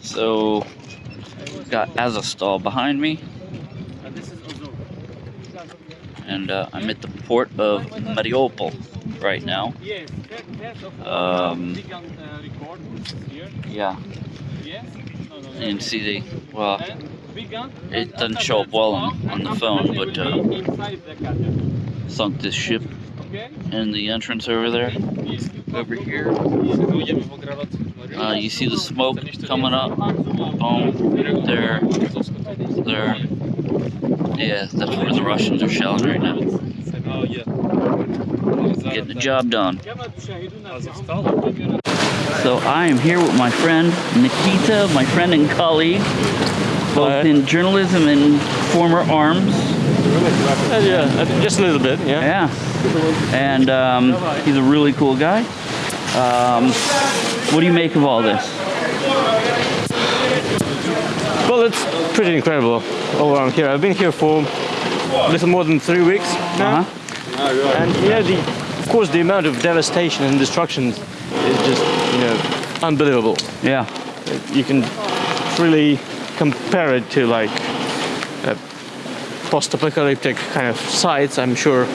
So, got Azovstal behind me, and uh, I'm at the port of Mariupol right now. Um, can. Yeah, no. and see the well, can. It doesn't show up well on- on the phone, but, uh, sunk this ship in the entrance over there over here. Uh, you see the smoke coming up. Boom. There. There. Yeah, that's where the Russians are shelling right now. Getting the job done. So I am here with my friend Nikita, my friend and colleague, both in journalism and former arms. Uh, yeah, just a little bit, yeah. Yeah. And um, he's a really cool guy. Um, what do you make of all this? Well, it's pretty incredible all around here. I've been here for a little more than three weeks now. Uh-huh. And, you know, the, of course, the amount of devastation and destruction is just, you know, unbelievable. Yeah. You can really compare it to, like, uh, post-apocalyptic kind of sites. I'm sure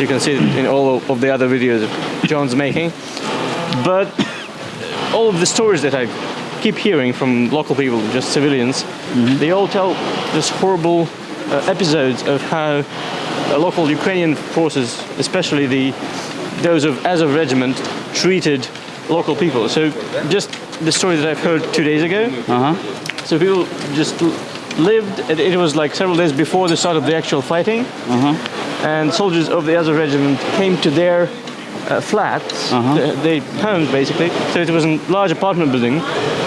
you can see it in all of the other videos John's making. But all of the stories that I keep hearing from local people, just civilians, they all tell this horrible uh, episodes of how uh, local Ukrainian forces, especially the those of Azov regiment, treated local people. So just the story that I've heard two days ago. Uh huh. So people just lived. It, it was like several days before the start of the actual fighting, Uh huh. and soldiers of the Azov regiment came to their uh, flats, Uh-huh. th- they homes basically. So it was a large apartment building,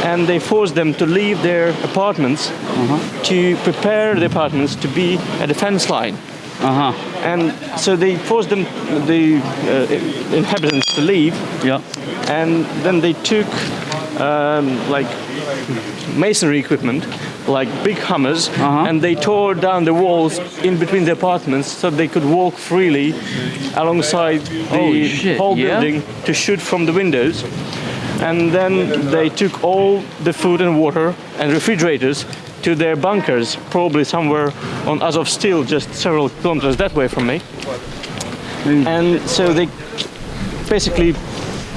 and they forced them to leave their apartments Uh-huh. to prepare the apartments to be a defense line. Uh huh. And so they forced them, the uh, inhabitants, to leave, Yeah. and then they took um, like masonry equipment, like big hammers, Uh-huh. and they tore down the walls in between the apartments so they could walk freely alongside the shit, whole yeah? building to shoot from the windows. And then they took all the food and water and refrigerators to their bunkers, probably somewhere on Azov Steel, just several kilometers that way from me. And so they basically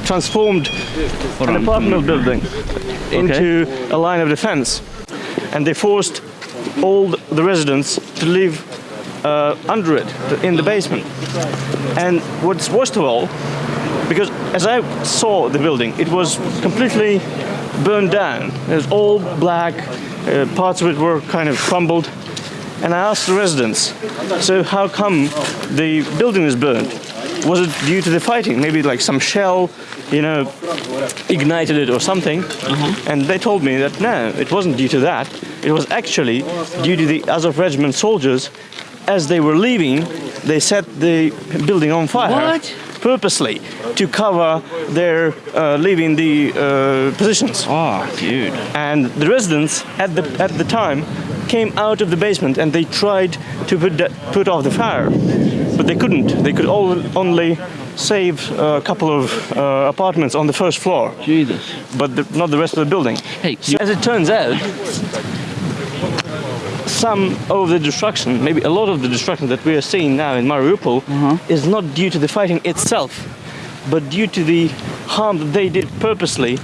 transformed an apartment building into a line of defense. And they forced all the residents to live uh, under it, in the basement. And what's worst of all, because as I saw the building, it was completely burned down. It was all black, uh, parts of it were kind of crumbled. And I asked the residents, so how come the building is burned? Was it due to the fighting? Maybe like some shell, you know, ignited it or something? And they told me that no, it wasn't due to that. It was actually due to the Azov regiment soldiers. As they were leaving, they set the building on fire What? purposely to cover their uh, leaving the uh, positions Oh, dude. and the residents at the at the time came out of the basement and they tried to put put off the fire, but they couldn't. They could all, only save a couple of uh, apartments on the first floor, Jesus. but the, not the rest of the building. Hey, So as it turns out, some of the destruction, maybe a lot of the destruction that we are seeing now in Mariupol, is not due to the fighting itself, but due to the harm that they did purposely,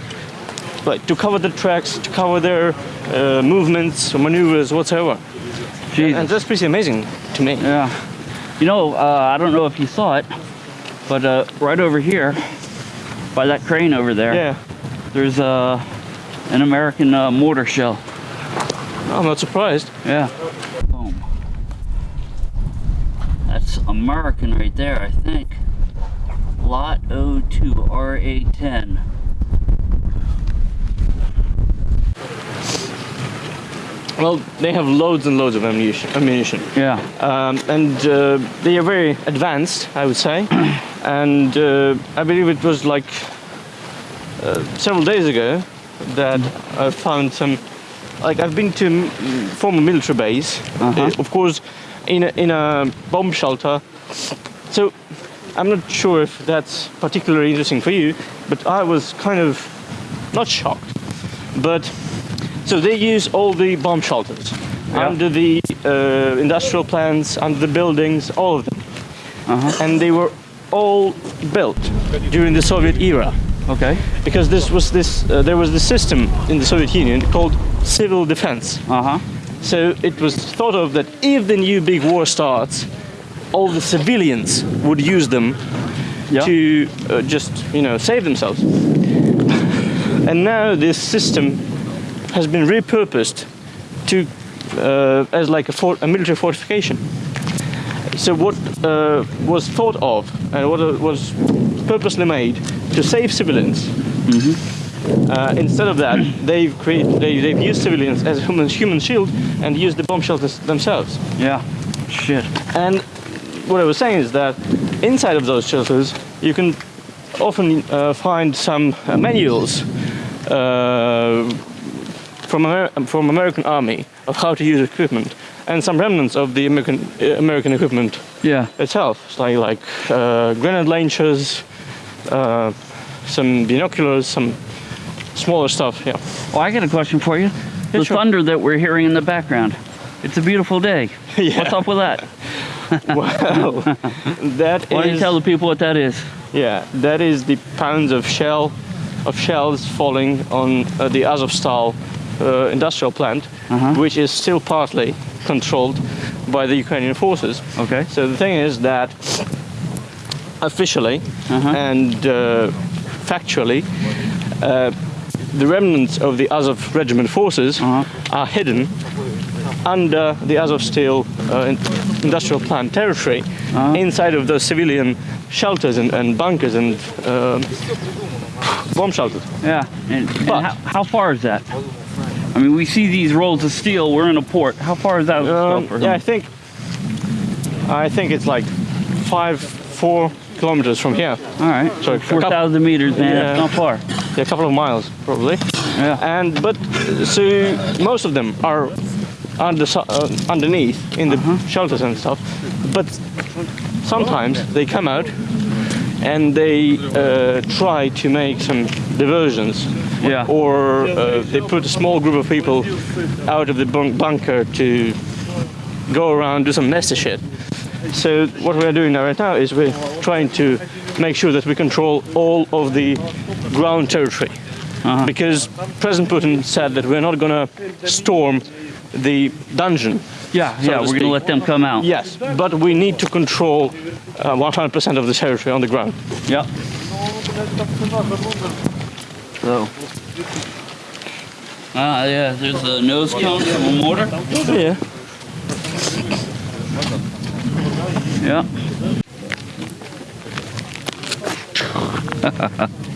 like to cover the tracks, to cover their uh, movements, maneuvers, whatsoever. Jesus. And that's pretty amazing to me. Yeah. You know, uh, I don't know if you saw it, but uh, right over here, by that crane over there, Yeah, there's uh, an American uh, mortar shell. I'm not surprised. Yeah. Boom. That's American right there, I think. Lot 02 RA10. Well, they have loads and loads of ammunition. ammunition. Yeah. um, and uh, they are very advanced, I would say. and uh, I believe it was like uh, several days ago that I found some. Like I've been to former military base, Uh-huh. uh, of course, in a, in a bomb shelter. So I'm not sure if that's particularly interesting for you, but I was kind of not shocked, But so they use all the bomb shelters under the uh, industrial plants, under the buildings, all of them, Uh-huh. and they were all built during the Soviet era Okay. because this was this uh, there was this system in the Soviet Union called civil defense. Uh huh. So it was thought of that if the new big war starts, all the civilians would use them Yeah. to uh, just you know save themselves. And now this system has been repurposed to uh, as like a, fort, a military fortification. So what uh, was thought of and what uh, was purposely made to save civilians. Uh, instead of that, they've created they, they've used civilians as a human human shield and used the bomb shelters themselves. Yeah. Shit. And what I was saying is that inside of those shelters, you can often uh, find some uh, manuals uh, from Amer- from American Army of how to use equipment, and some remnants of the American uh, American equipment Yeah. itself, like like uh, grenade launchers, uh, some binoculars, some smaller stuff. Yeah. Oh, I got a question for you. The sure. thunder that we're hearing in the background. It's a beautiful day. Yeah. What's up with that? Well, that Why don't you tell the people what that is? Yeah, that is the pounds of shell, of shells falling on uh, the Azovstal uh, industrial plant, Uh-huh. which is still partly controlled by the Ukrainian forces. Okay. So the thing is that officially Uh-huh. and uh, factually, uh, the remnants of the Azov regiment forces Uh-huh. are hidden under the Azovstal uh, in- industrial plant territory, Uh-huh. inside of those civilian shelters and, and bunkers and um bomb shelters. Yeah. And, and how, how far is that? I mean, we see these rolls of steel. We're in a port. How far is that? Um, yeah, I think I think it's like five, four kilometers from here. All right. A Four thousand meters, man. Yeah. That's not far. Yeah, a couple of miles probably. Yeah. And but so most of them are under uh, underneath in the Uh-huh. shelters and stuff. But sometimes they come out and they uh, try to make some diversions. Yeah. Or uh, they put a small group of people out of the bunk- bunker to go around do some messy shit. So what we're doing right now is we're trying to make sure that we control all of the ground territory. Because President Putin said that we're not gonna storm the dungeon. Yeah. so yeah. to We're gonna let them come out. Yes, but we need to control uh, 100% of the territory on the ground. Yeah. So. Ah, yeah. There's a nose cone from a mortar. Yeah. Yeah.